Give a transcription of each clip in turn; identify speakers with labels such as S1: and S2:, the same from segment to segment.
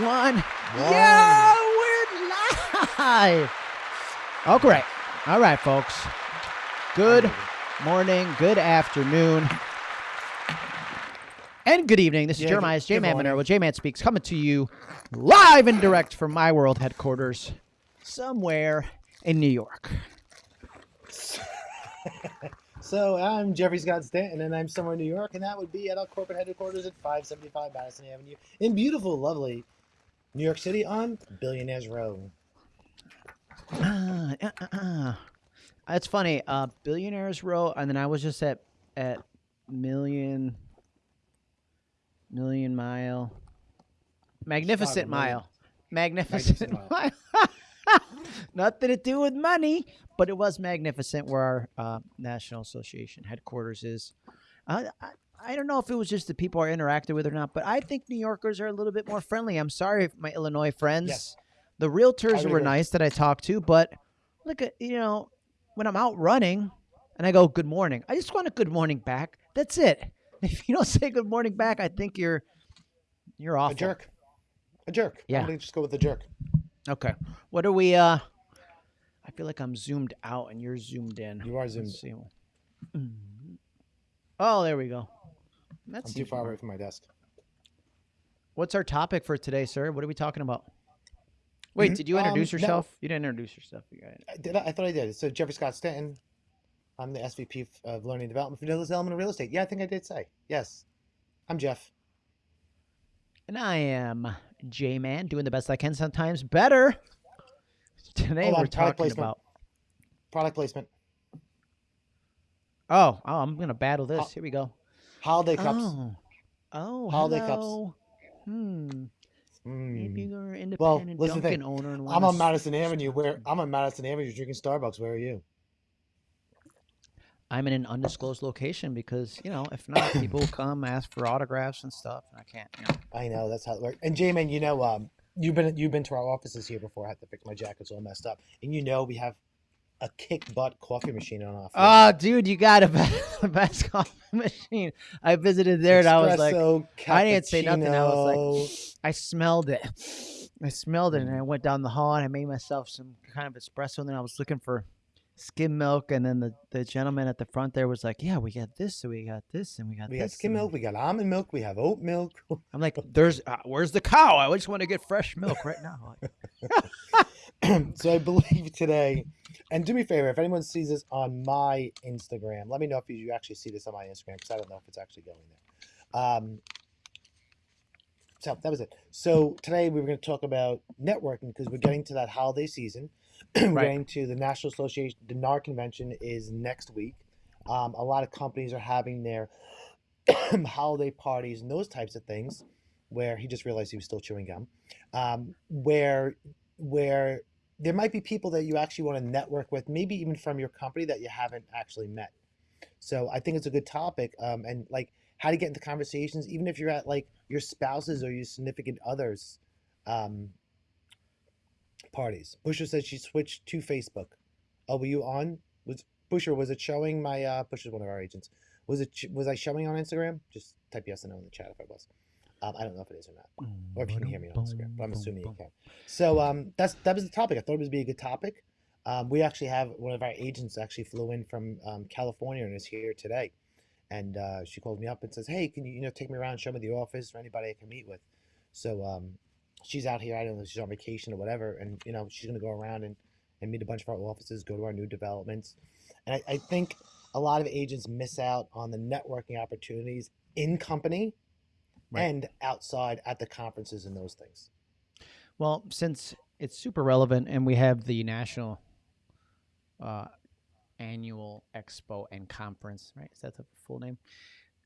S1: one. yeah, we're live. Oh, great. All right, folks. Good morning, good afternoon, and good evening. This is
S2: Yeah,
S1: Jeremiah's J Man. Monero. J Man Speaks coming to you live and direct from my world headquarters somewhere in New York.
S2: So I'm Jeffrey Scott Stanton, and I'm somewhere in New York, and that would be at our corporate headquarters at 575 Madison Avenue in beautiful, lovely New York City on Billionaires Row.
S1: Uh, uh, uh. It's funny. Uh, Billionaires Row, and then I was just at at Million Million Mile, Magnificent. Mile, Magnificent,
S2: Magnificent
S1: Mile. Nothing to do with money, but it was magnificent where our uh, National Association headquarters is. Uh, I, I don't know if it was just the people I interacted with or not, but I think New Yorkers are a little bit more friendly. I'm sorry, if my Illinois friends.
S2: Yes.
S1: The realtors were
S2: agree.
S1: nice that I talked to, but look at you know when I'm out running and I go good morning, I just want a good morning back. That's it. If you don't say good morning back, I think you're you're awful.
S2: A jerk. A jerk.
S1: Yeah.
S2: I'm going to just go with the jerk.
S1: Okay. What are we? uh I feel like I'm zoomed out and you're zoomed in.
S2: You are zoomed.
S1: Mhm. Oh, there we go. That's
S2: I'm too far away from my desk.
S1: What's our topic for today, sir? What are we talking about? Wait,
S2: Mhm.
S1: did you
S2: Um,
S1: introduce
S2: no.
S1: yourself? You didn't introduce yourself. You.
S2: I Did I? I thought I did. So Jeffrey Scott Stanton. I'm the SVP of Learning and Development for Nicholas Element of Real Estate. Yeah, I think I did say. Yes. I'm Jeff.
S1: And I am J Man, doing the best I can, sometimes better. Today
S2: Hold
S1: we're
S2: product
S1: talking
S2: placement.
S1: about.
S2: Product placement.
S1: Oh, oh, I'm gonna battle this.
S2: Ho-
S1: Here we go.
S2: Holiday cups.
S1: Oh, oh,
S2: Holiday cups.
S1: hello. Hmm. Maybe
S2: Mm.
S1: you're an independent
S2: Well, listen,
S1: Dunkin'
S2: thing.
S1: owner. And
S2: I'm on
S1: s-
S2: Madison Avenue. Where I'm on Madison Avenue drinking Starbucks. Where are you?
S1: I'm in an undisclosed location because you know, if not, people come ask for autographs and stuff, and I can't. You know.
S2: I know that's how it works. And J-Man, you know, um, you've been you've been to our offices here before. I had to fix my jackets all messed up, and you know we have a kick butt coffee machine on floor.
S1: Oh, dude, you got a best, best coffee machine. I visited there, and I was like,
S2: Espresso,
S1: I didn't say nothing, I was
S2: like,
S1: I smelled it. I smelled it, and I went down the hall and I made myself some kind of espresso. And then I was looking for skim milk, and then the, the gentleman at the front there was like, "Yeah, we got this, and we got this, and we got
S2: we
S1: this."
S2: got skim milk, we got almond milk, we have oat milk.
S1: I'm like, "There's uh, where's the cow? I just want to get fresh milk right now." Like,
S2: so I believe today, and do me a favor, if anyone sees this on my Instagram, let me know if you actually see this on my Instagram because I don't know if it's actually going there. Um, so that was it. So today we were going to talk about networking because we're getting to that holiday season. we're
S1: Right.
S2: getting to the National Association. The NAR convention is next week. Um, a lot of companies are having their holiday parties and those types of things. Where he just realized he was still chewing gum. Um, where where there might be people that you actually want to network with, maybe even from your company that you haven't actually met. So I think it's a good topic, um, and like how to get into conversations, even if you're at like your spouses or your significant others um, parties. Busher said she switched to Facebook. Oh, were you on? Was Busher? Was it showing my? Uh, Busher's one of our agents. Was it? Was I showing on Instagram? Just type yes or no in the chat if I was. Um, I don't know if it is or not or if you can hear me on Instagram, but I'm assuming you can. So um, that's that was the topic. I thought it would be a good topic. Um, we actually have one of our agents actually flew in from um, California and is here today, and uh, she called me up and says, "Hey, can you you know take me around, show me the office or anybody I can meet with?" So um, she's out here. I don't know she's on vacation or whatever, and you know she's gonna go around and, and meet a bunch of our offices, go to our new developments, and I, I think a lot of agents miss out on the networking opportunities in company
S1: Right.
S2: and outside at the conferences and those things.
S1: Well, since it's super relevant, and we have the national uh, annual expo and conference, right? Is that the full name?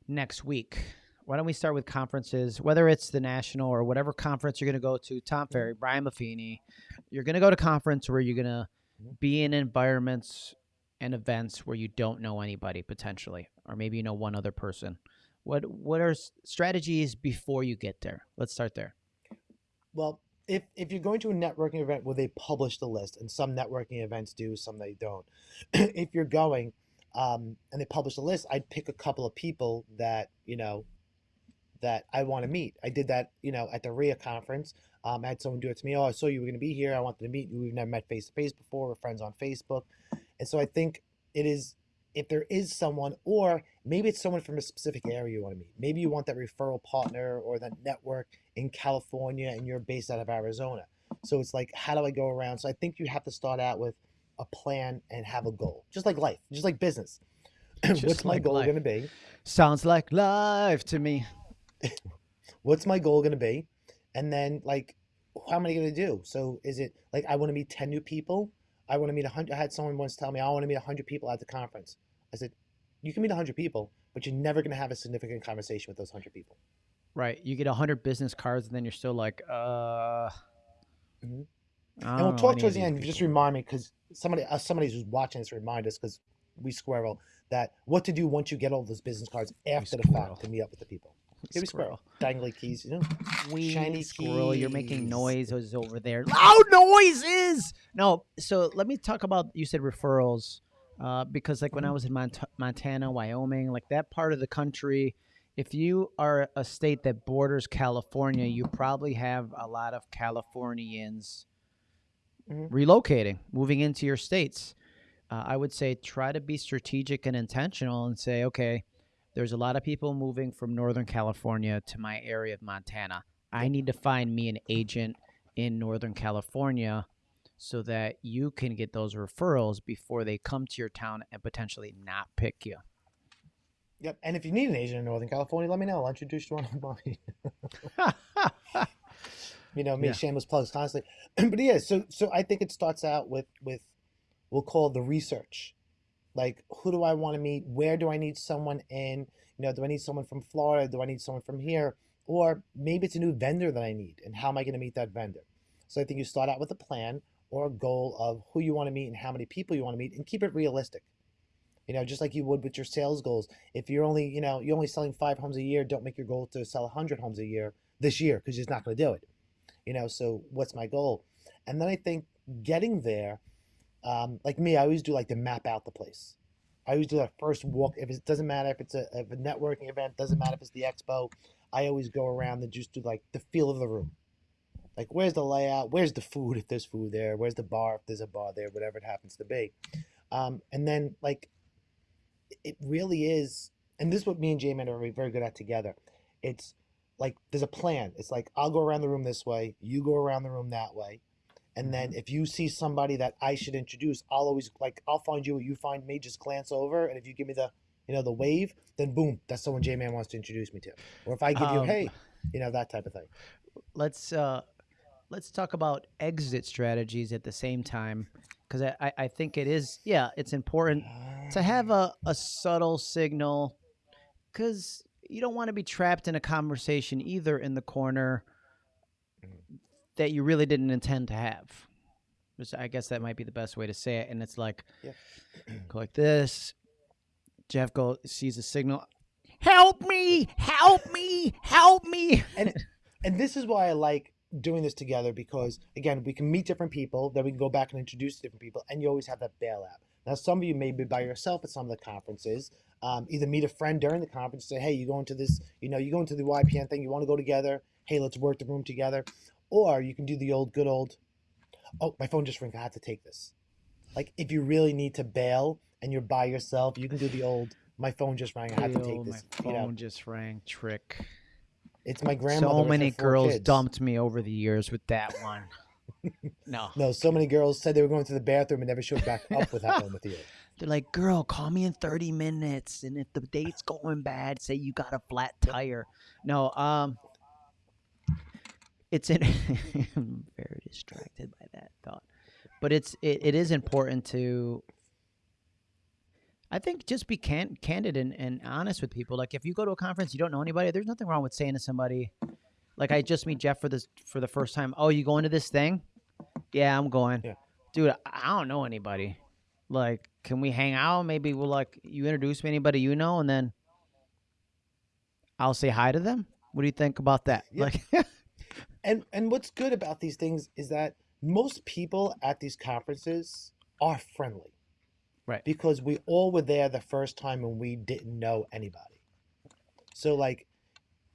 S1: Next week. Why don't we start with conferences, whether it's the national or whatever conference you're going to go to? Tom Ferry, Brian Buffini. You're going to go to conference where you're going to
S2: Mhm.
S1: be in environments and events where you don't know anybody potentially, or maybe you know one other person. What what are strategies before you get there? Let's start there.
S2: Well, if if you're going to a networking event where they publish the list, and some networking events do, some they don't. if you're going um, and they publish the list, I'd pick a couple of people that you know that I want to meet. I did that, you know, at the RIA conference. Um, I had someone do it to me. Oh, I saw you were going to be here. I wanted to meet you. We've never met face to face before. We're friends on Facebook. And so I think it is, if there is someone, or maybe it's someone from a specific area you want to meet. Maybe you want that referral partner or that network in California and you're based out of Arizona. So it's like, how do I go around? So I think you have to start out with a plan and have a goal, just like life, just like business.
S1: Just
S2: What's my goal going to be?
S1: Sounds like life to me.
S2: what's my goal going to be and then like how am i going to do so is it like i want to meet 10 new people i want to meet 100 i had someone once tell me i want to meet 100 people at the conference i said you can meet 100 people but you're never going to have a significant conversation with those 100 people
S1: Right. You get 100 business cards, and then you're still like, uh.
S2: Mhm. And we'll talk towards the end just remind me because somebody uh, somebody who's watching this remind us because we squirrel that what to do once you get all those business cards after the fact to meet up with the people We
S1: Squirrel.
S2: dangly keys you know
S1: Wee
S2: Shiny
S1: squirrel, you're making
S2: keys.
S1: noises over there. Loud noises. No, so let me talk about. You said referrals, uh, because like when I
S2: Mhm.
S1: was in Mont- Montana, Wyoming, like that part of the country, if you are a state that borders California, you probably have a lot of Californians
S2: Mhm.
S1: relocating, moving into your states. Uh, I would say try to be strategic and intentional and say, okay, there's a lot of people moving from Northern California to my area of Montana. I need to find me an agent in Northern California so that you can get those referrals before they come to your town and potentially not pick you.
S2: yep and if you need an agent in northern california let me know i'll introduce you to one of mine you know me
S1: Yeah.
S2: shameless plugs constantly but yeah so so i think it starts out with with we'll call the research like who do i want to meet? Where do i need someone in? You know do i need someone from florida? Do i need someone from here? Or maybe it's a new vendor that i need and how am i going to meet that vendor? So i think you start out with a plan or a goal of who you want to meet and how many people you want to meet and keep it realistic. You know just like you would with your sales goals. If you're only you know you're only selling five homes a year don't make your goal to sell 100 homes a year this year because you're just not going to do it. You know so what's my goal? And then i think getting there um, like me i always do like to map out the place. I always do that first walk if it doesn't matter if it's a, if a networking event doesn't matter if it's the expo i always go around and just do like the feel of the room. Like where's the layout? Where's the food if there's food there? Where's the bar if there's a bar there? Whatever it happens to be. Um, and then like it really is and this is what me and j-man are very good at together. It's like there's a plan. It's like i'll go around the room this way you go around the room that way and then if you see somebody that i should introduce i'll always like i'll find you you find me just glance over and if you give me the you know the wave then boom that's someone j-man wants to introduce me to. Or if i give you
S1: Um,
S2: hey you know that type of thing.
S1: let's uh let's talk about exit strategies at the same time because I, I i think it is yeah it's important to have a, a subtle signal because you don't want to be trapped in a conversation either in the corner that you really didn't intend to have. I guess that might be the best way to say it. And it's like
S2: Yeah.
S1: go like this. Jeff go sees a signal help me! Help me! Help me!
S2: And and this is why I like doing this together because again we can meet different people then we can go back and introduce different people and you always have that bailout now some of you may be by yourself at some of the conferences. Um, either meet a friend during the conference say hey you going to this you know you going to the ypn thing you want to go together. Hey let's work the room together or you can do the old good old oh my phone just rang i have to take this like if you really need to bail and you're by yourself you can do the old my phone just rang i have to take
S1: my
S2: this
S1: phone
S2: you know
S1: just rang trick
S2: it's my grandmother
S1: so many girls
S2: kids.
S1: dumped me over the years with that one. no.
S2: No, so many girls said they were going to the bathroom and never showed back up with that one with you.
S1: They're like, girl, call me in 30 minutes. And if the date's going bad, say you got a flat tire. No, um, it's in, I'm very distracted by that thought. But it's, it, it is important to, I think just be can, candid and, and honest with people. Like if you go to a conference, you don't know anybody, there's nothing wrong with saying to somebody, like I just meet Jeff for this, for the first time. Oh, you going to this thing? Yeah, I'm going.
S2: Yeah.
S1: Dude, I- don't know anybody like can we hang out maybe we'll like you introduce me to anybody you know and then i'll say hi to them what do you think about that
S2: Yeah.
S1: like
S2: And and what's good about these things is that most people at these conferences are friendly.
S1: Right.
S2: Because we all were there the first time and we didn't know anybody. So like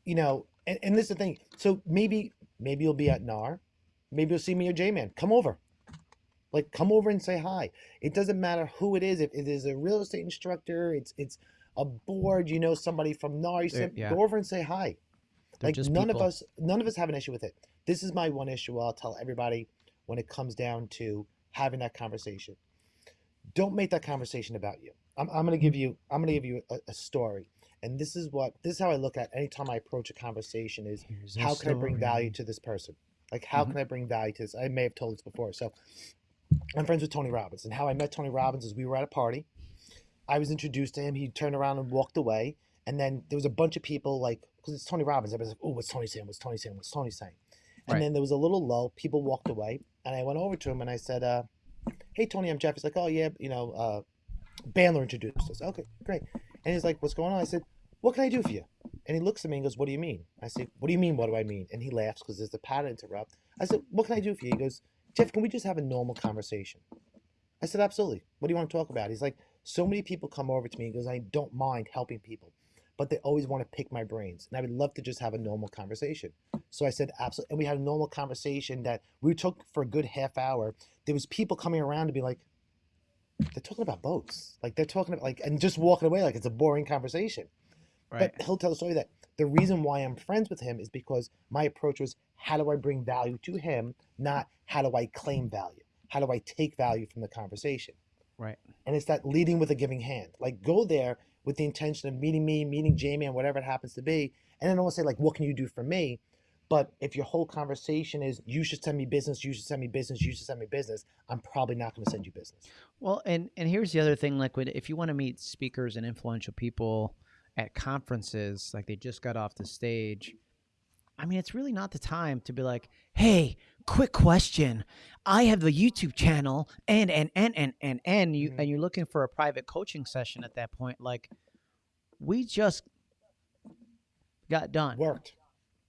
S2: you know, and, and this is the thing. So maybe maybe you'll be at NAR, maybe you'll see me or J Man. Come over. Like come over and say hi. It doesn't matter who it is. If it is a real estate instructor, it's it's a board, you know, somebody from NAR, you
S1: uh,
S2: say,
S1: yeah.
S2: go over and say hi.
S1: They're
S2: like none
S1: people.
S2: of us none of us have an issue with it. This is my one issue I'll tell everybody when it comes down to having that conversation. Don't make that conversation about you. I'm, I'm gonna give you I'm gonna give you a, a story. And this is what this is how I look at anytime I approach a conversation is
S1: Here's
S2: how can I bring value to this person? Like, how
S1: Mhm.
S2: can I bring value to this? I may have told this before. So, I'm friends with Tony Robbins, and how I met Tony Robbins is we were at a party. I was introduced to him. He turned around and walked away, and then there was a bunch of people like, because it's Tony Robbins. Everybody's like, "Oh, what's Tony saying? What's Tony saying? What's Tony saying?" And
S1: Right.
S2: then there was a little lull. People walked away, and I went over to him and I said, uh, "Hey, Tony, I'm Jeff." He's like, "Oh yeah, you know, uh, Bandler introduced us." Okay, great. And he's like, "What's going on?" I said, "What can I do for you?" And he looks at me and goes, What do you mean? I said, What do you mean? What do I mean? And he laughs because there's a pattern interrupt. I said, What can I do for you? He goes, Jeff, can we just have a normal conversation? I said, Absolutely. What do you want to talk about? He's like, So many people come over to me. He goes, I don't mind helping people, but they always want to pick my brains. And I would love to just have a normal conversation. So I said, Absolutely. And we had a normal conversation that we took for a good half hour. There was people coming around to be like, they're talking about boats. Like they're talking about like and just walking away like it's a boring conversation.
S1: Right.
S2: But he'll tell the story that the reason why I'm friends with him is because my approach was how do I bring value to him, not how do I claim value? How do I take value from the conversation?
S1: Right.
S2: And it's that leading with a giving hand. Like go there with the intention of meeting me, meeting Jamie, and whatever it happens to be. And then I won't say like, what can you do for me? But if your whole conversation is you should send me business, you should send me business, you should send me business, I'm probably not going to send you business.
S1: Well, and and here's the other thing: like, when, if you want to meet speakers and influential people at conferences, like they just got off the stage, I mean, it's really not the time to be like, "Hey, quick question: I have the YouTube channel, and and and and and and you
S2: Mhm.
S1: and you're looking for a private coaching session at that point." Like, we just got done,
S2: Worked.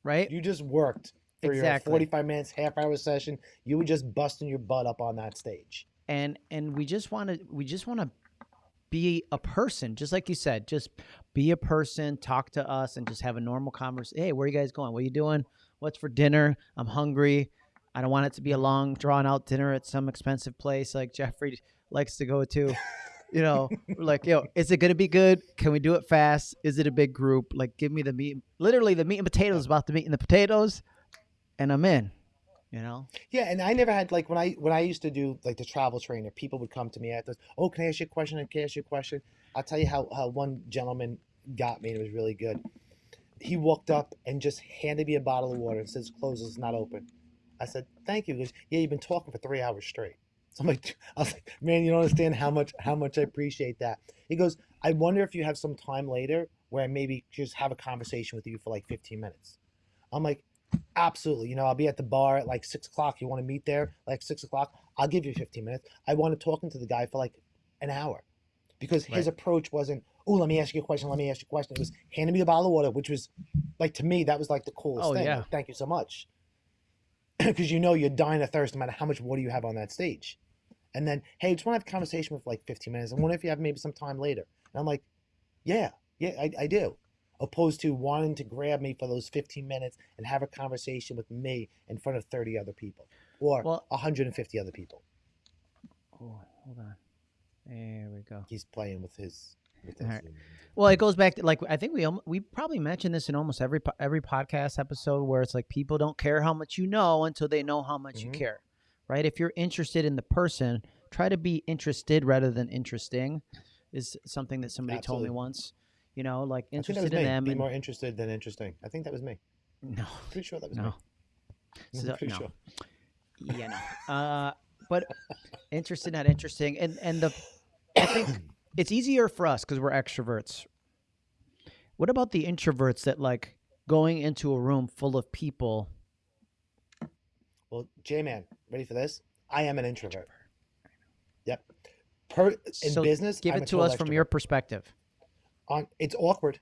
S1: right?
S2: You just worked for
S1: Exactly.
S2: your 45 minutes, half hour session. You were just busting your butt up on that stage.
S1: and and we just want to we just want to be a person just like you said just be a person talk to us and just have a normal conversation hey where are you guys going what are you doing what's for dinner i'm hungry i don't want it to be a long drawn out dinner at some expensive place like jeffrey likes to go to you know like yo is it gonna be good can we do it fast is it a big group like give me the meat literally the meat and potatoes about the meat and the potatoes and i'm in you know
S2: Yeah, and I never had like when I when I used to do like the travel trainer, people would come to me after, oh, can I ask you a question? Can I ask you a question? I'll tell you how, how one gentleman got me and it was really good. He walked up and just handed me a bottle of water and says, close, it's not open. I said, thank you. He goes, yeah, you've been talking for three hours straight. So I'm like, I was like, man, you don't understand how much how much I appreciate that. He goes, I wonder if you have some time later where I maybe just have a conversation with you for like 15 minutes. I'm like, absolutely. You know, I'll be at the bar at like six o'clock. You want to meet there like six o'clock? I'll give you 15 minutes. I wanted talking to the guy for like an hour because his
S1: Right.
S2: approach wasn't, oh, let me ask you a question. Let me ask you a question. It was handing me the bottle of water, which was like to me that was like the coolest
S1: Oh,
S2: thing.
S1: yeah.
S2: Like, Thank you so much. Because you know you're dying of thirst no matter how much water you have on that stage. And then, hey, just want to have a conversation with like 15 minutes. And wonder if you have maybe some time later? And I'm like, yeah, yeah, I, I do. Opposed to wanting to grab me for those 15 minutes and have a conversation with me in front of 30 other people or
S1: Well-
S2: 150 other people.
S1: oh hold on there we go
S2: He's playing with his. With his
S1: All right. Well, it goes back to like I think we we probably mentioned this in almost every every podcast episode where it's like people don't care how much you know until they know how much
S2: Mhm.
S1: you care, right? If you're interested in the person, try to be interested rather than interesting, is something that somebody told me once. You know, like
S2: I think that
S1: interested in
S2: me.
S1: them.
S2: Be
S1: and-
S2: more interested than interesting. I think that was me.
S1: no,
S2: Pretty sure that was
S1: no,
S2: me. I'm pretty
S1: no.
S2: sure.
S1: yeah, no. Uh, but interested, not interesting, and and the I think it's easier for us because we're extroverts. What about the introverts that like going into a room full of people?
S2: Well, J Man, ready for this? I am an introvert. Yep. Per in
S1: So
S2: business,
S1: Give it to us from your perspective.
S2: on it's awkward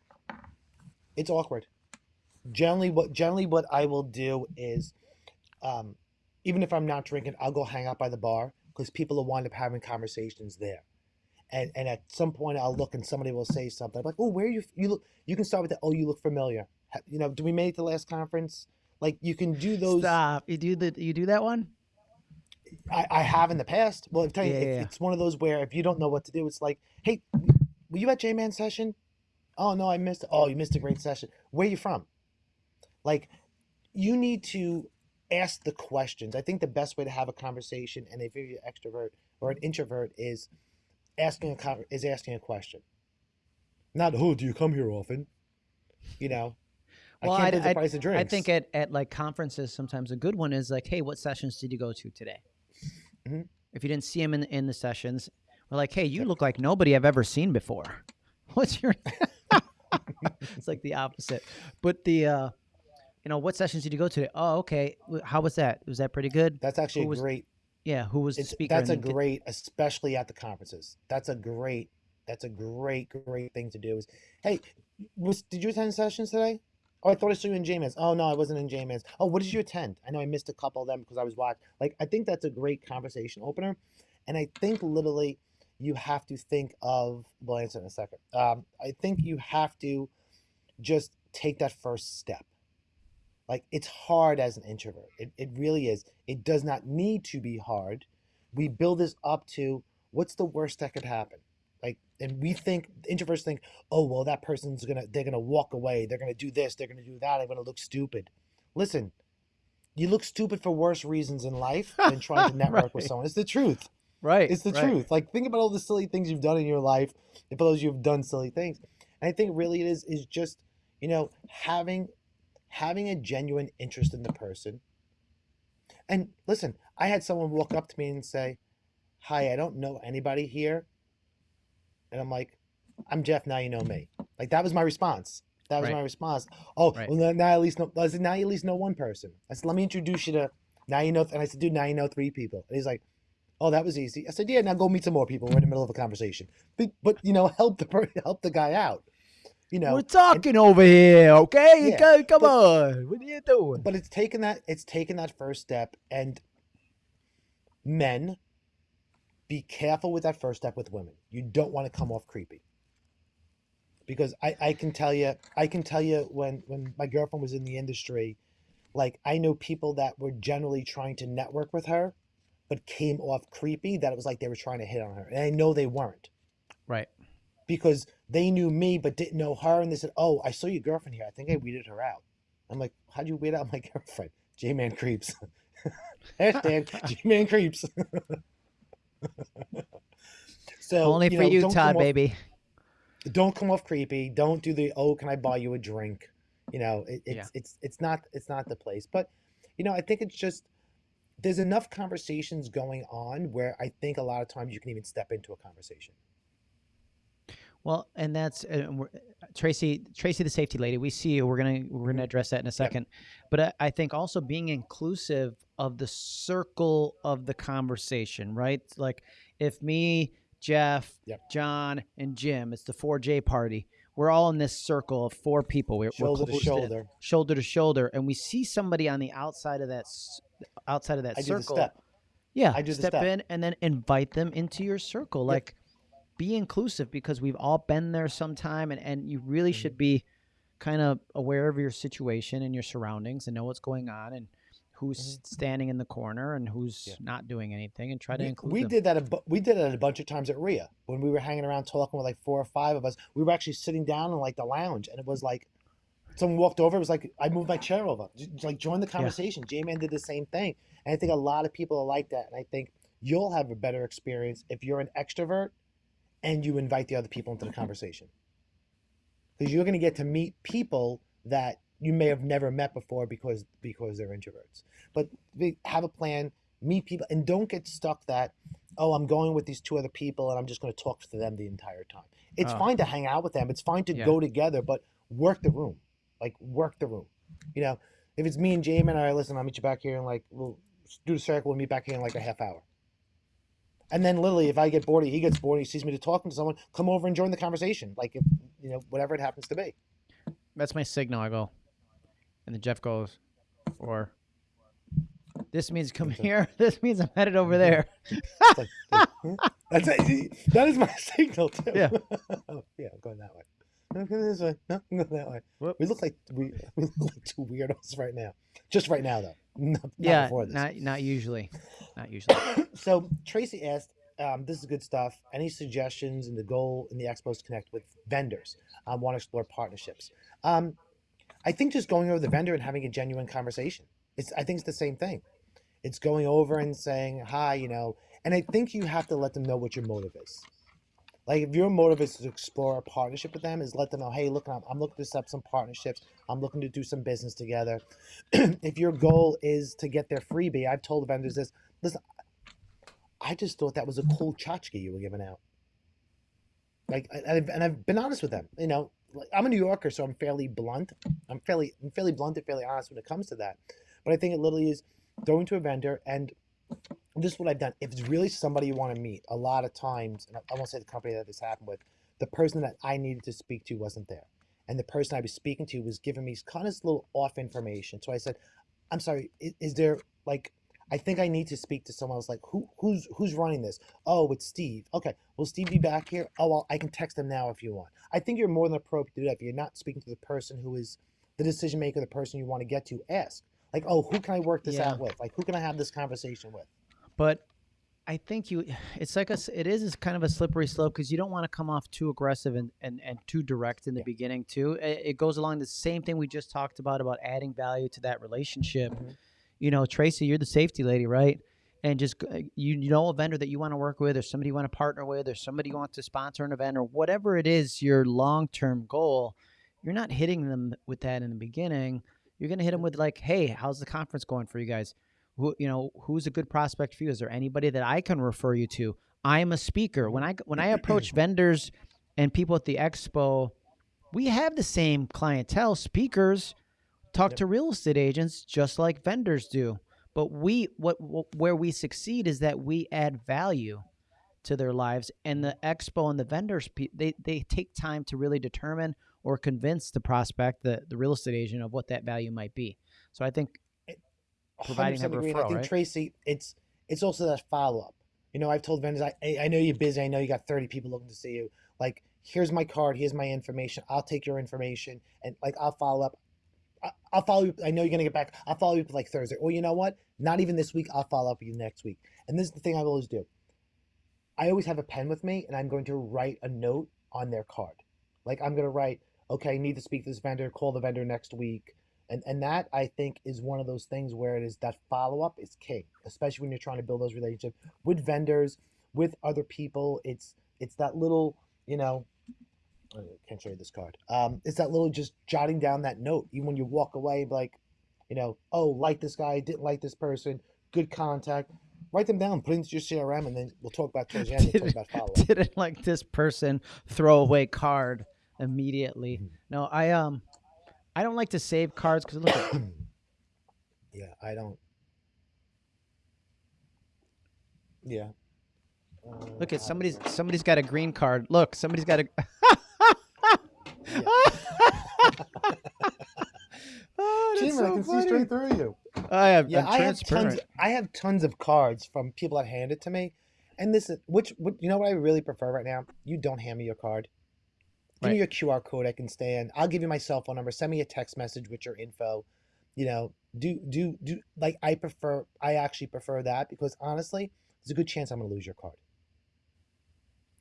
S2: it's awkward generally what generally what i will do is um even if i'm not drinking i'll go hang out by the bar because people will wind up having conversations there and and at some point i'll look and somebody will say something I'm like oh where you you look you can start with that oh you look familiar You know, do we make the last conference? Like you can do those.
S1: Stop. You do the you do that one?
S2: I, I have in the past. Well, I'm telling you,
S1: Yeah,
S2: it-
S1: yeah,
S2: it's one of those where if you don't know what to do, it's like, hey, were you at J Man session? Oh no, I missed. Oh, you missed a great session. Where are you from? Like, you need to ask the questions. I think the best way to have a conversation, and if you're an extrovert or an introvert, is asking a is asking a question. Not, oh, do you come here often? You know,
S1: Well,
S2: I can't
S1: I'd-
S2: the price of drinks.
S1: I think at, at like conferences, sometimes a good one is like, hey, what sessions did you go to today?
S2: Mhm.
S1: If you didn't see him in in the sessions, we're like, hey, you look like nobody I've ever seen before. What's your? it's like the opposite. But the, uh, you know, what sessions did you go to? Oh, okay. How was that? Was that pretty good?
S2: that's actually
S1: who
S2: a
S1: was-
S2: great
S1: Yeah. Who was the
S2: it's,
S1: speaker?
S2: that's a
S1: And then did-
S2: great especially at the conferences. That's a great that's a great great thing to do is hey was did you attend sessions today? Oh i thought i saw you in j-man's. Oh no i wasn't in j-man's. Oh what did you attend? I know i missed a couple of them because i was watching like i think that's a great conversation opener and i think literally you have to think of we'll answer in a second. Um, i think you have to just take that first step like it's hard as an introvert. It, it really is. It does not need to be hard. We build this up to what's the worst that could happen. Like, and we think introverts think, oh well, that person's gonna they're gonna walk away. They're gonna do this. They're gonna do that. I'm gonna look stupid. Listen, you look stupid for worse reasons in life than trying to network with someone. It's the truth.
S1: Right.
S2: It's the
S1: right.
S2: truth. Like think about all the silly things you've done in your life. And for those you've done silly things, and I think really it is is just you know having having a genuine interest in the person. And listen, I had someone walk up to me and say, "Hi, I don't know anybody here," and I'm like, "I'm Jeff. Now you know me." Like that was my response. That was
S1: Right.
S2: my response. Oh,
S1: Right.
S2: well now, at least know. I said, now you at least know one person. I said, let me introduce you to. Now you know. And I said, dude, now you know three people. And he's like, oh, that was easy. I said, yeah. Now go meet some more people. We're in the middle of a conversation. But, but you know, help the help the guy out. You know,
S1: We're talking over here, okay?
S2: Yeah,
S1: Go- Come
S2: but-
S1: on. What are you doing?
S2: but it's taken that it's taken that first step and men be careful with that first step with women you don't want to come off creepy because I, I can tell you i can tell you when when my girlfriend was in the industry like i know people that were generally trying to network with her but came off creepy that it was like they were trying to hit on her and i know they weren't
S1: Right.
S2: Because they knew me but didn't know her and they said oh i saw your girlfriend here. I think i weeded her out. I'm like how'd you weed out my girlfriend? J-man creeps. Hashtag j-man creeps. So
S1: Only for
S2: know,
S1: you, Todd,
S2: off-
S1: baby.
S2: don't come off creepy. Don't do the oh can i buy you a drink? You know it, it's
S1: Yeah.
S2: it's it's not it's not the place. But you know i think it's just there's enough conversations going on where i think a lot of times you can even step into a conversation
S1: Well, and that's uh, Tracy. Tracy, the safety lady. We see you. We're gonna we're gonna address that in a second. But I, I think also being inclusive of the circle of the conversation, right? Like if me, Jeff. John, and Jim, it's the four J party. We're all in this circle of four people. We're,
S2: shoulder
S1: we're
S2: to shoulder
S1: shoulder to shoulder, and we see somebody on the outside of that outside of that
S2: i
S1: circle.
S2: step
S1: Yeah,
S2: I do
S1: step,
S2: step.
S1: in and then invite them into your circle. Like, be inclusive because we've all been there sometime, and and you really should be kind of aware of your situation and your surroundings and know what's going on and who's standing in the corner and who's
S2: Mm-hmm. Yeah.
S1: not doing anything and try to
S2: we,
S1: include
S2: we
S1: them.
S2: did that a we did that a bunch of times at ria when we were hanging around talking with like four or five of us we were actually sitting down in like the lounge and it was like someone walked over it was like i moved my chair over J- like join the conversation j-man did the same thing and i think a lot of people are like that and i think you'll have a better experience if you're an extrovert and you invite the other people into the mm-hmm. conversation. Because you're going to get to meet people that you may have never met before because because they're introverts. But have a plan meet people and don't get stuck that oh i'm going with these two other people and i'm just going to talk to them the entire time. It's
S1: Oh.
S2: fine to hang out with them. It's fine to
S1: Yeah.
S2: go together but work the room. Like work the room. You know if it's me and Jamin, all right listen i'll meet you back here and like we'll do the circle we'll meet back here in like a half hour and then literally if i get bored he gets bored he sees me to talking to someone come over and join the conversation like if you know whatever it happens to be
S1: That's my signal. I go, and then Jeff goes, or this means come here. This means I'm headed over
S2: Mhm.
S1: there.
S2: Like, that's it. that is my signal too
S1: Yeah.
S2: yeah i'm going that way No, go this way. No, go that way.
S1: Whoop.
S2: We look like we, we look like two weirdos right now. Just right now, though. Not, not
S1: yeah,
S2: before this.
S1: not not usually, not usually.
S2: so Tracy asked, um, "This is good stuff. Any suggestions in the goal in the expos to connect with vendors? I want to explore partnerships. Um, I think just going over the vendor and having a genuine conversation. It's I think it's the same thing. It's going over and saying hi, you know, and I think you have to let them know what your motive is. Like if your motive is to explore a partnership with them, is let them know, hey, look, I'm, I'm looking to set up some partnerships. I'm looking to do some business together. if your goal is to get their freebie, I've told vendors this. Listen, I just thought that was a mm-hmm. cool tchotchke you were giving out. Like, and I've, and I've been honest with them. You know, like, I'm a New Yorker, so I'm fairly blunt. I'm fairly, I'm fairly blunt and fairly honest when it comes to that. But I think it literally is going to a vendor and this is what I've done. If it's really somebody you want to meet, a lot of times, and I won't say the company that this happened with, the person that I needed to speak to wasn't there. And the person I was speaking to was giving me kind of this little off information. So I said, I'm sorry, is, is there like I think I need to speak to someone else. Like, who who's who's running this? Oh, it's Steve. Okay, will Steve be back here? Oh, well, I can text him now if you want. I think you're more than appropriate to do that. If you're not speaking to the person who is the decision maker, the person you want to get to, ask. Like, oh, who can I work this
S1: Yeah.
S2: out with? Like, who can I have this conversation with?
S1: But I think you, it's like a, it is kind of a slippery slope because you don't want to come off too aggressive and, and, and too direct in the
S2: Yeah.
S1: beginning too. It, it goes along the same thing we just talked about about adding value to that relationship.
S2: Mhm.
S1: You know, Tracy, you're the safety lady, right? And just you, you know a vendor that you want to work with, or somebody you want to partner with, or somebody you want to sponsor an event, or whatever it is your long term goal. You're not hitting them with that in the beginning. You're gonna hit them with like, "Hey, how's the conference going for you guys? who you know who's a good prospect for you is there anybody that i can refer you to i'm a speaker when i when i approach vendors and people at the expo we have the same clientele speakers talk
S2: Yep.
S1: to real estate agents just like vendors do but we what, what where we succeed is that we add value to their lives and the expo and the vendors they they take time to really determine or convince the prospect the, the real estate agent of what that value might be so i think Providing
S2: 100%
S1: that.
S2: And I think
S1: right?
S2: Tracy, it's it's also that follow up. You know, I've told vendors, I I know you're busy. I know you got 30 people looking to see you. Like, here's my card. Here's my information. I'll take your information and like I'll follow up. I- I'll follow you. I know you're gonna get back. I'll follow you up like Thursday. Or you know what? Not even this week. I'll follow up with you next week. And this is the thing I always do. I always have a pen with me, and I'm going to write a note on their card. Like I'm gonna write, okay, need to speak to this vendor. Call the vendor next week. And and that I think is one of those things where it is that follow up is key, especially when you're trying to build those relationships with vendors, with other people. It's it's that little, you know, I can't show you this card. Um, it's that little just jotting down that note, even when you walk away, like, you know, oh, like this guy, didn't like this person, good contact. Write them down, put it into your CRM, and then we'll talk about towards the end. We'll talk about follow up.
S1: didn't like this person throwaway card immediately.
S2: Mhm.
S1: No, I um I don't like to save cards because look at
S2: yeah, I don't. Yeah. Uh,
S1: look at somebody's somebody's got a green card. Look, somebody's got a Oh,
S2: Jim, I
S1: so
S2: can see
S1: funny.
S2: straight through you.
S1: I have
S2: Yeah,
S1: I'm
S2: have tons. I have tons of cards from people that hand it to me, and this is which. What, you know what I really prefer right now? You don't hand me your card. Give me your QR code. I can stand. I'll give you my cell phone number. Send me a text message with your info. You know, do do do like I prefer. I actually prefer that because honestly, there's a good chance I'm going to lose your card.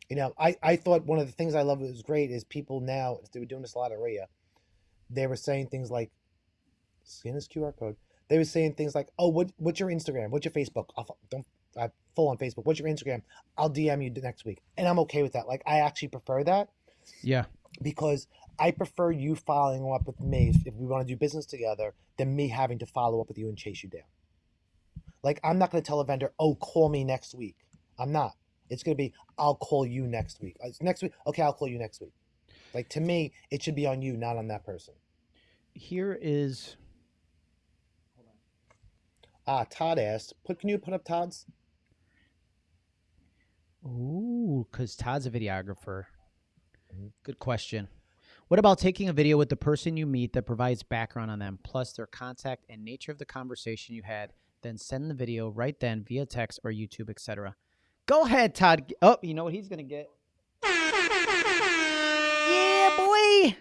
S2: You know, I I thought one of the things I love that was great is people now they were doing this a lot at RIA. They were saying things like, "Scan this QR code." They were saying things like, "Oh, what what's your Instagram? What's your Facebook? I'll, don't I full on Facebook. What's your Instagram? I'll DM you next week." And I'm okay with that. Like I actually prefer that
S1: Yeah.
S2: because I prefer you following up with me if, we want to do business together than me having to follow up with you and chase you down. Like I'm not going to tell a vendor, "Oh, call me next week." I'm not. It's going to be, "I'll call you next week." Uh, It's next week. Okay, I'll call you next week. Like to me, it should be on you, not on that person.
S1: Here is
S2: Ah, Todd asked, "Put can you put up Todd's?"
S1: Ooh, because Todd's a videographer. Good question. What about taking a video with the person you meet that provides background on them, plus their contact and nature of the conversation you had, then send the video right then via text or YouTube, etc. Go ahead, Todd. Oh, you know what he's gonna get? Yeah, boy.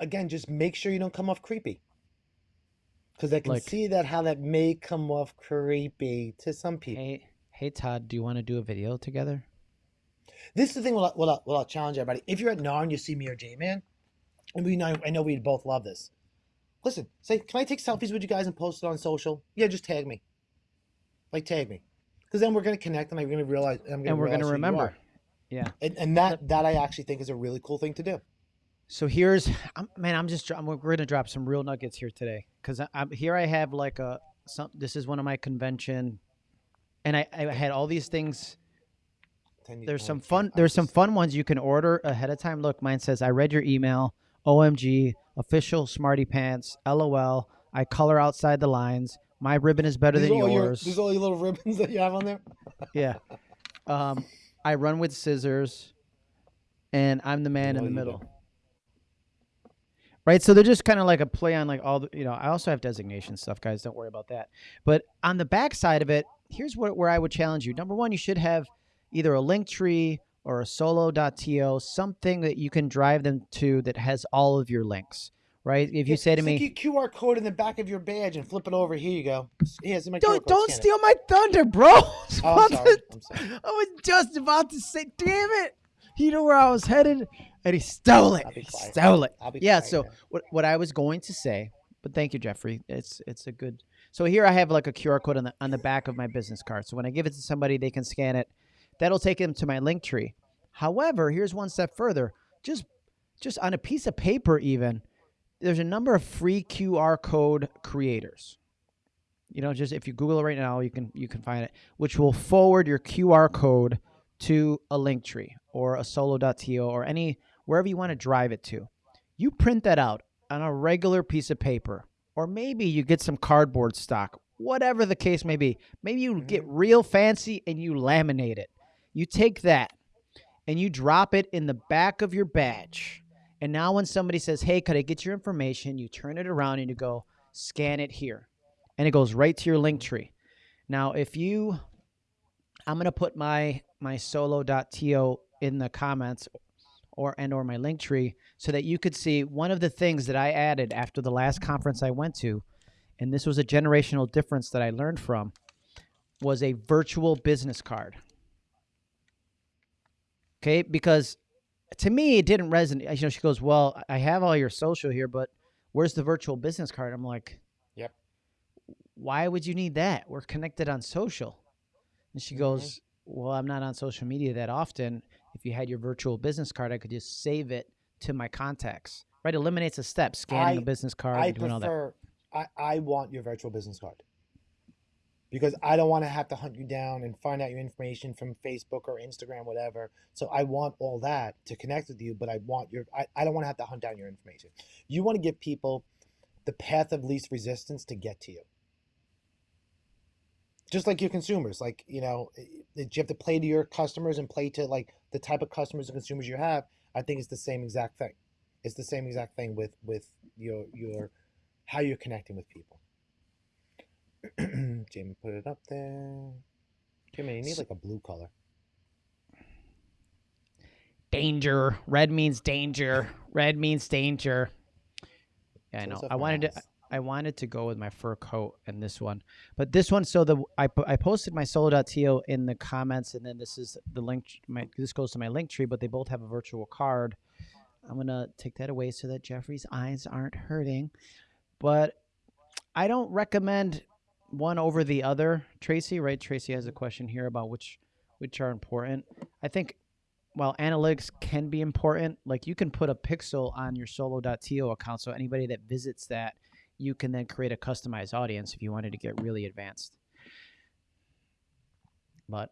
S2: Again, just make sure you don't come off creepy. Because I can
S1: Like-
S2: see that how that may come off creepy to some people.
S1: Hey, hey, Todd, do you want to do a video together?
S2: This is the thing. What, I, what, I, what I'll challenge everybody. If you're at NAR and you see me or J Man, and we know, I know we'd both love this. Listen, say, can I take selfies with you guys and post it on social? Yeah, just tag me. Like tag me, because then we're gonna connect and I'm gonna realize. I'm gonna
S1: and we're
S2: realize
S1: gonna remember. Yeah.
S2: And, and that that I actually think is a really cool thing to do.
S1: So here's, I'm, man, I'm just, I'm, we're gonna drop some real nuggets here today, because I'm here. I have like a, some. This is one of my convention, and I, I had all these things. There's some fun. There's some fun ones you can order ahead of time. Look, mine says, "I read your email." OMG, official Smarty Pants. LOL. I color outside the lines. My ribbon is better
S2: These
S1: than
S2: all your-
S1: yours.
S2: These are all your little ribbons that you have on there.
S1: yeah. Um, I run with scissors, and I'm the man in the middle. Right, so they're just kind of like a play on like all the, you know. I also have designation stuff, guys. Don't worry about that. But on the back side of it, here's what where I would challenge you. Number one, you should have either a link tree or a solo.to, something that you can drive them to that has all of your links. Right? If you
S2: Yeah,
S1: say to me,
S2: your QR code in the back of your badge and flip it over. Here you go. Yeah, my
S1: "Don't don't steal my thunder, bro,"
S2: Oh, I'm sorry.
S1: I was just about to say, damn it. He knew where I was headed and he stole it. He stole it. Yeah,
S2: quiet
S1: so what what I was going to say, but thank you, Jeffrey. It's it's a good so here I have like a QR code on the on the back of my business card. So when I give it to somebody, they can scan it. That'll take them to my link tree. However, here's one step further. Just just on a piece of paper, even, there's a number of free QR code creators. You know, just if you Google it right now, you can you can find it, which will forward your QR code to a link tree or a solo.to or any wherever you want to drive it to. You print that out on a regular piece of paper, or maybe you get some cardboard stock, whatever the case may be. Maybe you get mm-hmm. real fancy and you laminate it. You take that and you drop it in the back of your badge. And now when somebody says, "Hey, could I get your information?" you turn it around and you go, "Scan it here." And it goes right to your link tree. Now, if you I'm going to put my my solo.to in the comments or and or my link tree so that you could see one of the things that I added after the last conference I went to and this was a generational difference that I learned from was a virtual business card. Okay, because to me it didn't resonate. You know, she goes, "Well, I have all your social here, but where's the virtual business card?" I'm like,
S2: Yep.
S1: Why would you need that? We're connected on social. And she
S2: Mhm.
S1: goes, Well, I'm not on social media that often. If you had your virtual business card, I could just save it to my contacts. Right? Eliminates a step, scanning
S2: I-
S1: a business card,
S2: I
S1: and doing all that.
S2: prefer. I, I want your virtual business card because I don't want to have to hunt you down and find out your information from Facebook or Instagram, whatever. So I want all that to connect with you, but I want your. I, I don't want to have to hunt down your information. You want to give people the path of least resistance to get to you. Just like your consumers, like you know, you have to play to your customers and play to like the type of customers and consumers you have. I think it's the same exact thing. It's the same exact thing with with your your how you're connecting with people. Jamie put it up there. Jamie, you need like a blue color.
S1: Danger. Red means danger. Red means danger. Yeah, I know. I wanted to. I wanted to go with my fur coat and this one, but this one. So the I I posted my solo.to in the comments, and then this is the link. My this goes to my link tree, but they both have a virtual card. I'm gonna take that away so that Jeffrey's eyes aren't hurting. But I don't recommend one over the other. Tracy, right? Tracy has a question here about which which are important. I think while analytics can be important, like you can put a pixel on your solo.to account, so anybody that visits that, you can then create a customized audience if you wanted to get really advanced. But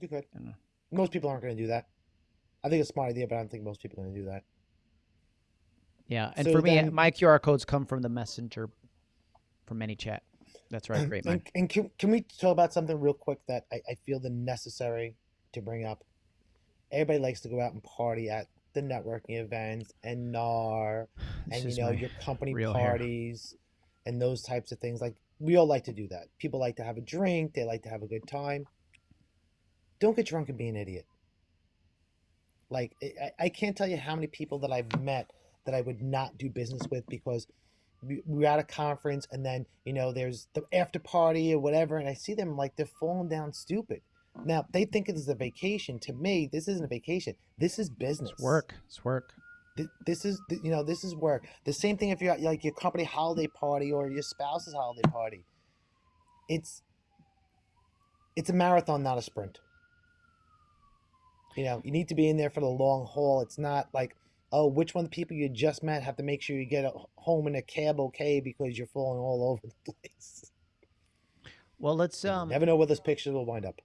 S2: You could.
S1: I don't know.
S2: Most people aren't going to do that. I think it's a smart idea, but I don't think most people are going to do that.
S1: yeah, and
S2: So
S1: for me,
S2: then-
S1: my QR codes come from the messenger from ManyChat. That's right, great man.
S2: And, and can, can we talk about something real quick that I, I feel the necessary to bring up? Everybody likes to go out and party at the networking events and NAR
S1: This
S2: and you know your company
S1: real hair.
S2: parties and those types of things. Like we all like to do that. People like to have a drink. They like to have a good time. Don't get drunk and be an idiot. Like I, I can't tell you how many people that I've met that I would not do business with because we're at a conference and then you know there's the after party or whatever, and I see them like they're falling down stupid. Mm. Now they think it is a vacation. To me, this isn't a vacation. This is business.
S1: It's work. It's work.
S2: This is you know this is work. The same thing if you're at like your company holiday party or your spouse's holiday party. It's it's a marathon, not a sprint. You know, you need to be in there for the long haul. It's not like, oh, which one of the people you just met have to make sure you get home in a cab okay because you're falling all over the place.
S1: Well, let's um.
S2: never know where those pictures will wind up.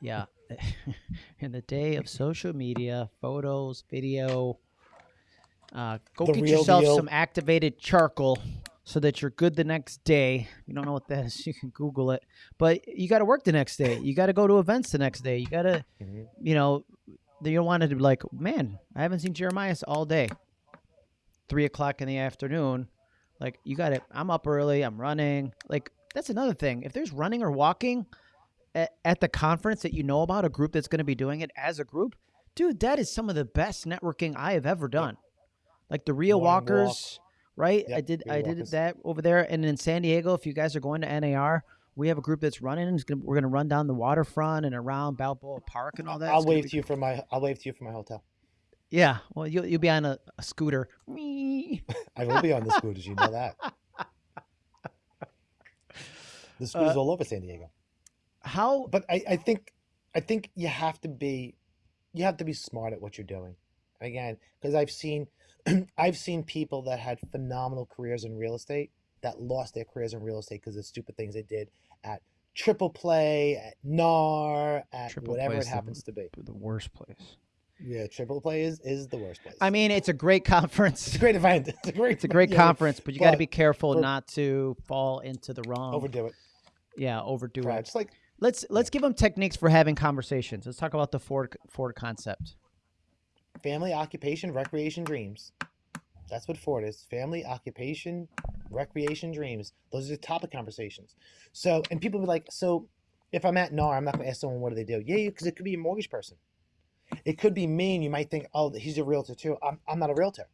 S1: Yeah. In the day of social media, photos, video, uh, go
S2: The
S1: get yourself
S2: deal.
S1: some activated charcoal so that you're good the next day. You don't know what that is, you can Google it. But you got to work the next day. You got to go to events the next day. You got to,
S2: Mhm.
S1: you know, you don't want to be like, man, I haven't seen Jeremiah all day. Three o'clock in the afternoon. Like, you got it. I'm up early. I'm running. Like, that's another thing. If there's running or walking, at, at the conference that you know about, a group that's going to be doing it as a group, dude, that is some of the best networking I have ever done. Like the Rio
S2: Morning walk.
S1: Walkers, right? I did
S2: Rio
S1: I did
S2: Walkers.
S1: that over there, and in San Diego, if you guys are going to NAR, we have a group that's running. It's gonna, we're going to run down the waterfront and around Balboa Park and all that.
S2: I'll
S1: It's
S2: wave to you from my I'll wave to you from my hotel.
S1: Yeah, well, you'll you'll be on a, a scooter. Me.
S2: I will be on the scooters. You know that. The scooters
S1: Uh,
S2: all over San Diego.
S1: How?
S2: but I, I think I think you have to be you have to be smart at what you're doing. Again, because I've seen I've seen people that had phenomenal careers in real estate that lost their careers in real estate because of stupid things they did at Triple Play, at NAR, at
S1: Triple
S2: whatever it
S1: the-
S2: happens to be.
S1: The worst place.
S2: Yeah, Triple Play is, is the worst place.
S1: I mean, it's a great conference.
S2: it's a great event. It's a great
S1: It's a great conference, but you got to be careful
S2: for-
S1: not to fall into the wrong.
S2: Overdo it.
S1: yeah, overdo
S2: Right.
S1: it.
S2: Just like
S1: Let's let's give them techniques for having conversations. Let's talk about the Ford Ford concept.
S2: family, occupation, recreation, dreams. That's what Ford is. Family, occupation, recreation, dreams. Those are the topic conversations. So, and people be like, so if I'm at NAR, I'm not going to ask someone, what do they do? Yeah, because it could be a mortgage person. It could be me, and you might think, oh, he's a realtor too. I'm, I'm not a realtor.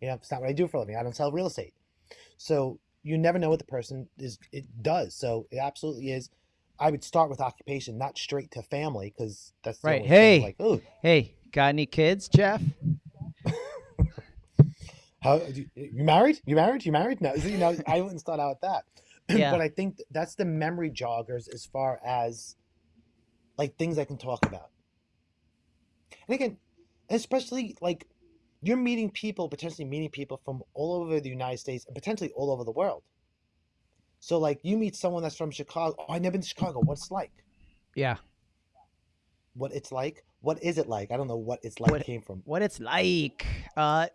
S2: You know, it's not what I do for a living. I don't sell real estate. So you never know what the person is it does. So it absolutely is. I would start with occupation, not straight to family, because that's
S1: Right. Hey.
S2: like, oh,
S1: Hey, got any kids, Jeff?
S2: How you, you married? You married? You married? No, you know, I wouldn't start out with that.
S1: Yeah.
S2: but I think that's the memory joggers as far as like things I can talk about. And again, especially like you're meeting people, potentially meeting people from all over the United States and potentially all over the world. So like you meet someone that's from Chicago. Oh, I never been to Chicago. What's it like?
S1: Yeah.
S2: What it's like? What is it like? I don't know what it's like
S1: What-
S2: came from.
S1: What it's like? Uh,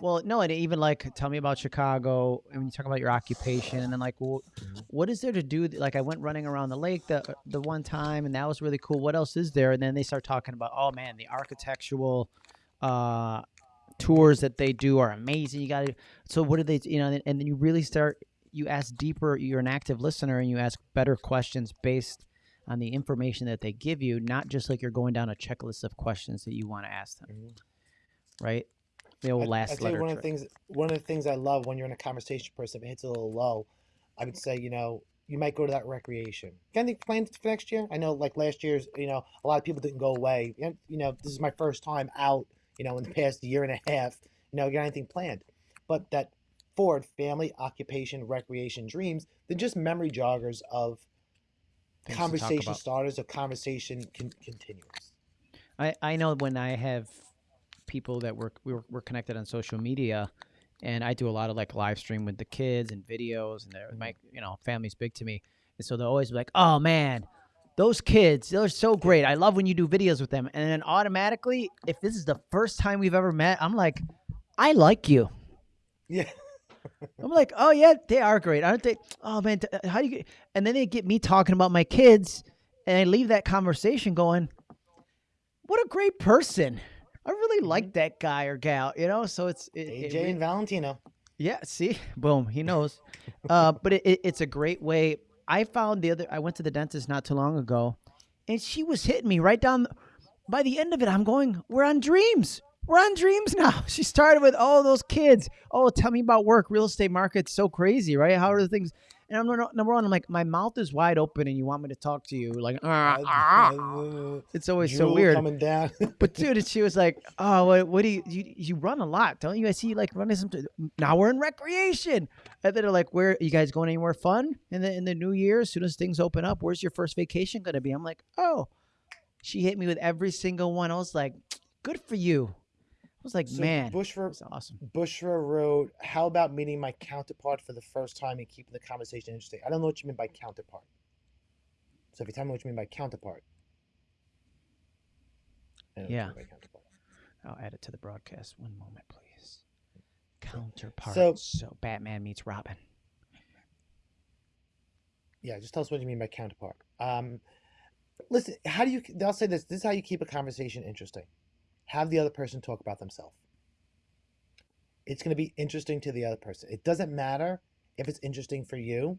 S1: well, no, and even like tell me about Chicago. And when you talk about your occupation, and then like, well,
S2: Mhm.
S1: what is there to do? Like, I went running around the lake the the one time, and that was really cool. What else is there? And then they start talking about, oh man, the architectural uh, tours that they do are amazing. You got to. So what do they? You know, and, and then you really start. You ask deeper. You're an active listener, and you ask better questions based on the information that they give you, not just like you're going down a checklist of questions that you want to ask them.
S2: Mhm.
S1: Right? The old
S2: I-
S1: last
S2: I tell you one of the things one of the things I love when you're in a conversation person, if it hits a little low, I would say, you know, you might go to that recreation. Got any plans for next year? I know like last year's, you know, a lot of people didn't go away. You know, this is my first time out, you know, in the past year and a half. You know, got anything planned? But that Ford family, occupation, recreation, dreams, they're just memory joggers of
S1: Things
S2: conversation starters of conversation con- continuous.
S1: I, I know when I have people that work we're, we're connected on social media. And I do a lot of like live stream with the kids and videos and they're my you know family's big to me. And so they'll always be like oh man those kids they're so great. I love when you do videos with them. And then automatically if this is the first time we've ever met I'm like I like you.
S2: Yeah.
S1: I'm like oh yeah they are great. Aren't they oh man uh, how do you get and then they get me talking about my kids and I leave that conversation going what a great person I really like that guy or gal, you know. So it's it, it
S2: AJ and Valentino.
S1: yeah. See, boom, he knows. uh, but it, it, it's a great way. I found the other. I went to the dentist not too long ago, and she was hitting me right down, by the end of it, I'm going, we're on dreams. We're on dreams now. She started with all those kids. Oh, tell me about work. Real estate market's so crazy, right? How are the things? And I'm number one. I'm like, my mouth is wide open, and you want me to talk to you? Like, "Ah, ah." it's always so weird.
S2: coming down.
S1: But dude, she was like, "Oh, what, what do you, you you run a lot, don't you? I see you like running some. Now we're in recreation." And then they're like, "Where are you guys going anywhere fun in the in the new year? As soon as things open up, where's your first vacation gonna be?" I'm like, "Oh." She hit me with every single one. I was like, "Good for you." I was like,
S2: So
S1: "Man,
S2: Bushra,
S1: that's awesome."
S2: Bushra wrote, "How about meeting my counterpart for the first time and keeping the conversation interesting?" I don't know what you mean by counterpart. So if you tell me what you mean by counterpart. I don't know what you
S1: Yeah.
S2: counterpart.
S1: I'll add it to the broadcast. One moment, please. Counterpart.
S2: So-
S1: so Batman meets Robin.
S2: Yeah, just tell us what you mean by counterpart. Um, listen, how do you? I'll say this. This is how you keep a conversation interesting. Have the other person talk about themselves. It's going to be interesting to the other person. It doesn't matter if it's interesting for you.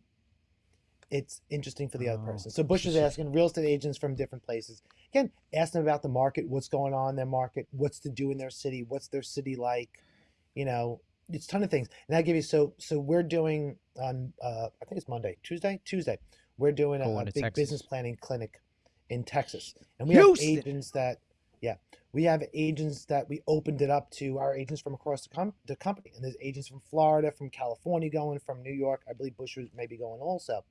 S2: It's interesting for the other
S1: Oh,
S2: person. So Bush is asking real estate agents from different places. Again, ask them about the market, what's going on in their market, what's to do in their city, what's their city like. You know, it's a ton of things. And I give you so so we're doing on uh, I think it's Monday, Tuesday, Tuesday. We're doing a, a big
S1: Texas.
S2: business planning clinic in Texas, and we have agents that yeah we have agents that we opened it up to our agents from across the, com- the company, and there's agents from Florida, from California going, from New York. I believe Bush was maybe going also,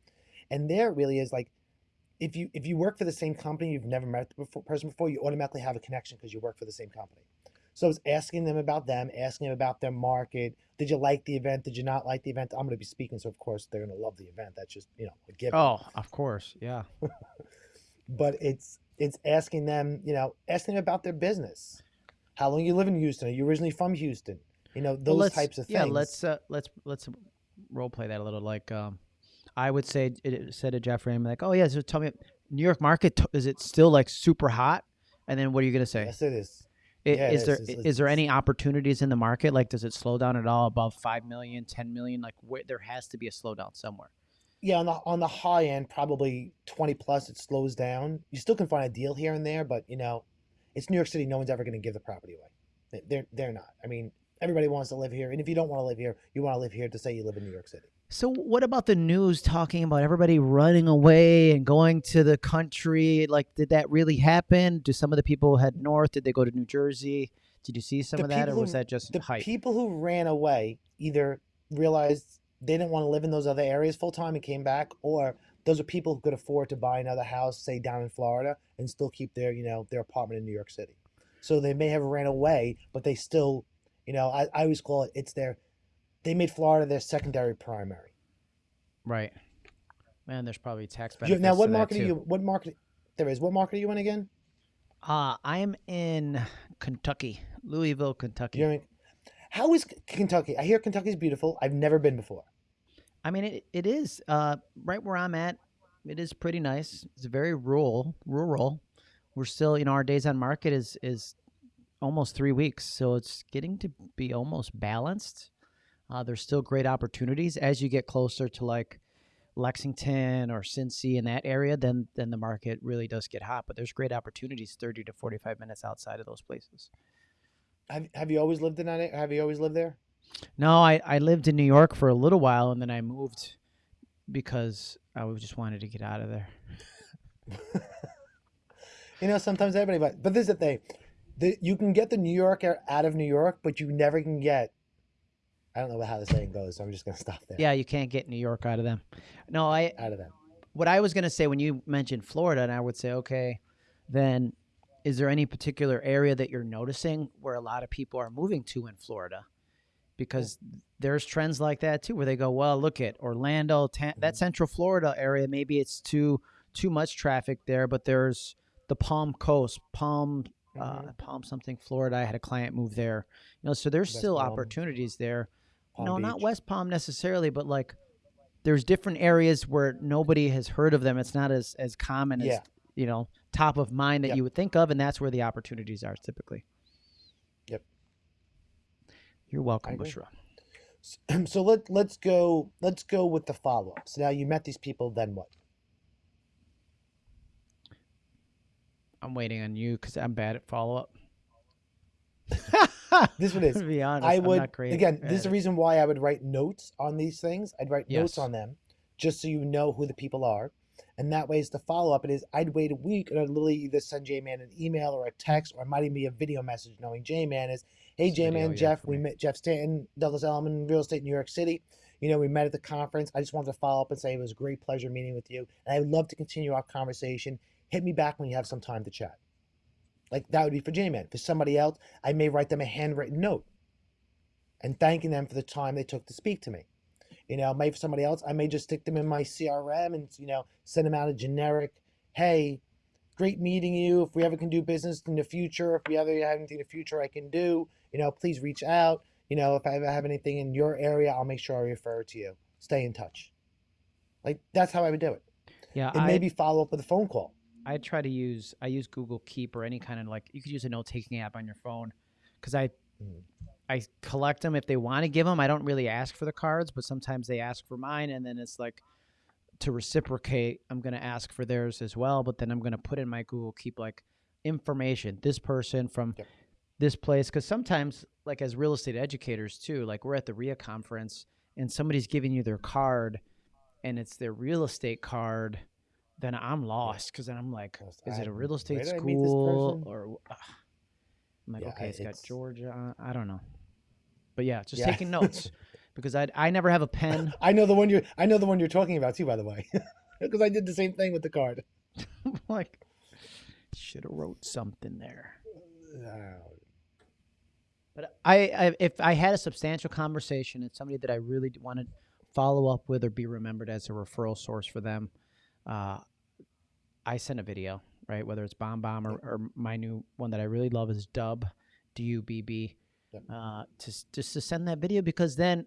S2: and there really is like. If you if you work for the same company, you've never met the before, person before, you automatically have a connection because you work for the same company. So it's asking them about them, asking them about their market. Did you like the event? Did you not like the event? I'm going to be speaking, so of course they're going to love the event. That's just you know a given.
S1: Oh, of course, yeah.
S2: But it's it's asking them, you know, asking them about their business. How long you live in Houston? Are you originally from Houston? You know those
S1: let's-
S2: types of things.
S1: Yeah, let's uh, let's let's role play that a little. Like, um, I would say it- it said to Jeffrey, I'm like, oh yeah, so tell me, New York market is it still like super hot? And then what are you gonna say?
S2: Yes, it is.
S1: I-
S2: yeah, it
S1: is there
S2: is. It's-
S1: is there any opportunities in the market? Like, does it slow down at all above 5 million, 10 million? Like, where, there has to be a slowdown somewhere.
S2: Yeah, on the on the high end, probably twenty plus, it slows down. You still can find a deal here and there, but you know, it's New York City. No one's ever going to give the property away. They- They're they're not. I mean, everybody wants to live here, and if you don't want to live here, you want to live here to say you live in New York City.
S1: So, what about the news talking about everybody running away and going to the country? Like, did that really happen? Do some of the people head north? Did they go to New Jersey? Did you see some
S2: The
S1: of that, or
S2: people
S1: was
S2: who-
S1: that just
S2: the
S1: hype?
S2: people who ran away either realized they didn't want to live in those other areas full time and came back, or those are people who could afford to buy another house, say down in Florida, and still keep their you know their apartment in New York City. So they may have ran away, but they still, you know, I, I always call it it's their they made Florida their secondary primary.
S1: Right. Man, there's probably tax benefits.
S2: You- now, what market are you? What market? There is. What market are you in again?
S1: Uh, I'm in Kentucky, Louisville, Kentucky.
S2: You're in, how is Kentucky? I hear Kentucky's beautiful. I've never been before.
S1: I mean, it, it is uh, right where I'm at. It is pretty nice. It's very rural. Rural. We're still, you know, our days on market is is almost three weeks, so it's getting to be almost balanced. Uh, there's still great opportunities as you get closer to like Lexington or Cincy in that area. Then then the market really does get hot. But there's great opportunities, thirty to forty five minutes outside of those places.
S2: Have Have you always lived in that? Have you always lived there?
S1: No, I, I lived in New York for a little while and then I moved because I was- just wanted to get out of there.
S2: You know, sometimes everybody, but but this is the thing, the, you can get the New Yorker out of New York, but you never can get. I don't know how the saying goes, so I'm just gonna stop there.
S1: Yeah, you can't get New York out of them. No, I
S2: Out of them.
S1: what I was going to say when you mentioned Florida and I would say okay, then is there any particular area that you're noticing where a lot of people are moving to in Florida? Because there's trends like that too where they go, well, look at Orlando, ta- that
S2: Mhm.
S1: Central Florida area, maybe it's too too much traffic there, but there's the Palm Coast, Palm uh,
S2: Mhm.
S1: Palm something, Florida. I had a client move there. You know, so there's
S2: West
S1: still
S2: Palm.
S1: opportunities there.
S2: Palm
S1: no, not West Palm necessarily, but like there's different areas where nobody has heard of them. It's not as as common as you know top of mind that
S2: Yep.
S1: you would think of, and that's where the opportunities are typically. You're welcome. Bushra.
S2: So let let's go let's go with the follow ups. Now you met these people, then what?
S1: I'm waiting on you because I'm bad at follow up.
S2: This one is.
S1: to be honest,
S2: I would again. This is the reason why I would write notes on these things. I'd write notes on them just so you know who the people are, and that way is the follow up. It is I'd wait a week and I'd literally either send J Man an email or a text, or it might even be a video message, knowing J Man is, hey J Man, Jeff,
S1: for
S2: we
S1: me.
S2: met Jeff Stanton, Douglas Elliman, real estate New York City. You know, we met at the conference. I just wanted to follow up and say it was a great pleasure meeting with you, and I would love to continue our conversation. Hit me back when you have some time to chat. Like that would be for J Man. For somebody else, I may write them a handwritten note and thanking them for the time they took to speak to me. You know, maybe for somebody else, I may just stick them in my CRM and, you know, send them out a generic, hey, great meeting you. If we ever can do business in the future, if we ever have anything in the future I can do, you know, please reach out. You know, if I ever have anything in your area, I'll make sure I refer to you. Stay in touch. Like, that's how I would do it.
S1: Yeah,
S2: And
S1: I,
S2: maybe follow up with a phone call.
S1: I try to use I use Google Keep or any kind of like you could use a note taking app on your phone because I
S2: Mm.
S1: I collect them if they want to give them. I don't really ask for the cards, but sometimes they ask for mine, and then it's like to reciprocate. I'm gonna ask for theirs as well, but then I'm gonna put in my Google Keep like information. This person from
S2: Yep.
S1: This place, because sometimes like as real estate educators too, like we're at the RIA conference and somebody's giving you their card, and it's their real estate card. Then I'm lost because then I'm like, is it a real estate
S2: where did I meet this
S1: school or? Uh, I'm like,
S2: Yeah,
S1: okay,
S2: I-
S1: it's got Georgia. I don't know, but yeah, just
S2: Yeah.
S1: taking notes because I I never have a pen.
S2: I know the one you're I know the one you're talking about too, by the way. Because I did the same thing with the card.
S1: like, should have wrote something there.
S2: Oh,
S1: But I, I, if I had a substantial conversation and somebody that I really want to follow up with or be remembered as a referral source for them, uh, I send a video, right? Whether it's BombBomb or, or my new one that I really love is Dubb, D U B B, uh, to just to send that video because then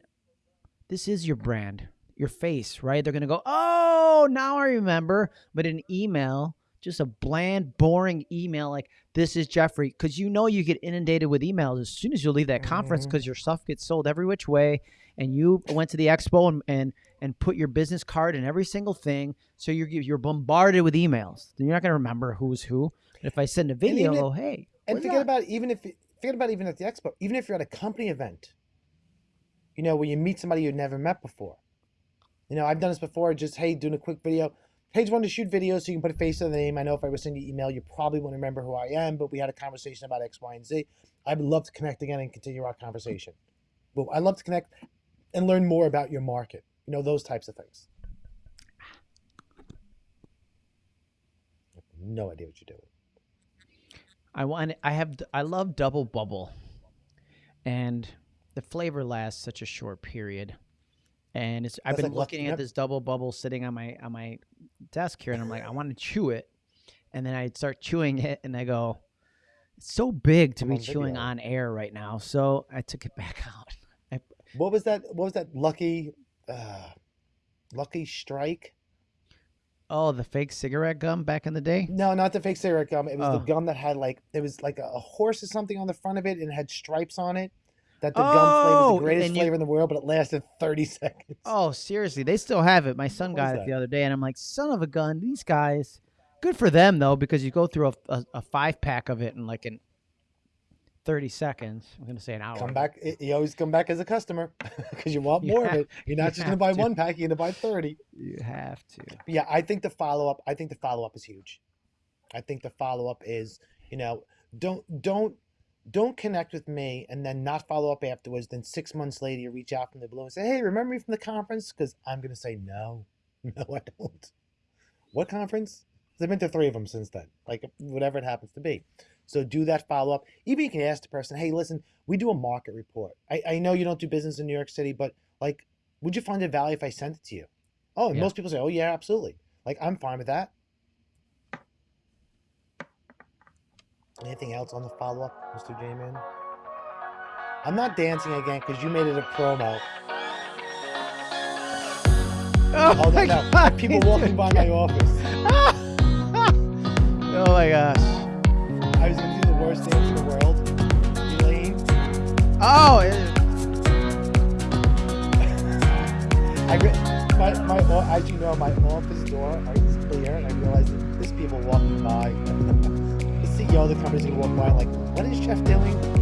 S1: this is your brand, your face, right? They're gonna go, oh, now I remember. But an email, just a bland, boring email like this is Jeffrey, because you know you get inundated with emails as soon as you leave that conference
S2: mm-hmm.
S1: because your stuff gets sold every which way, and you went to the expo and and and put your business card in every single thing, so you're you're bombarded with emails. You're not gonna remember who's who. If I send a video,
S2: if-
S1: go, hey,
S2: and forget
S1: up?
S2: about even if forget about even at the expo, even if you're at a company event, you know, where you meet somebody you've never met before. You know, I've done this before. Just hey, doing a quick video. Hey, one to shoot videos so you can put a face to the name. I know if I was sending you email, you probably wouldn't remember who I am, but we had a conversation about X, Y, and Z. I would love to connect again and continue our conversation. But I love to connect and learn more about your market. You know, those types of things. No idea what you're doing.
S1: I want. I have. I love Dubble Bubble, and the flavor lasts such a short period. And it's. I've
S2: That's
S1: been
S2: like
S1: looking at this Dubble Bubble sitting on my on my desk here, and I'm like, I want to chew it, and then I start chewing it, and I go, it's so big to
S2: I'm
S1: be
S2: on
S1: chewing
S2: video.
S1: on air right now. So I took it back out. I,
S2: What was that? What was that? Lucky, uh, Lucky Strike?
S1: oh, the fake cigarette gum back in the day.
S2: No, not the fake cigarette gum. It was
S1: Oh.
S2: the gum that had like it was like a, a horse or something on the front of it, and it had stripes on it. That the gum flavor
S1: Oh,
S2: the greatest
S1: you-
S2: flavor in the world, but it lasted thirty seconds.
S1: Oh, seriously, they still have it. My son
S2: What
S1: got it the other day, and I'm like, son of a gun, these guys. Good for them though, because you go through a, a, a five pack of it in like in thirty seconds. I'm gonna say an hour.
S2: Come back. You always come back as a customer because you want
S1: You
S2: more of it. You're not
S1: you
S2: just gonna buy one pack. You're gonna buy thirty.
S1: You have to.
S2: But yeah, I think the follow up. I think the follow up is huge. I think the follow up is, you know, don't don't don't connect with me and then not follow up afterwards. Then six months later, you reach out from the blue and say, "Hey, remember me from the conference?" Because I'm gonna say no, no, I don't. What conference? I've been to three of them since then. Like whatever it happens to be. So do that follow up. Even you can ask the person, "Hey, listen, we do a market report. I, I know you don't do business in New York City, but like, would you find it value if I sent it to you?" Oh, and
S1: Yeah.
S2: most people say, "Oh yeah, absolutely." Like I'm fine with that. Anything else on the follow up, Mr. J Man? I'm not dancing again because you made it a promo.
S1: Oh,
S2: Oh
S1: my
S2: no.
S1: God,
S2: people walking by my office.
S1: oh my gosh.
S2: I was gonna do the worst dance in the world. Elaine.
S1: Oh,
S2: I re- my, my as you know, my office door is clear, and I realized that there's people walking by. all the companies gonna walk by like, what is Jeff doing?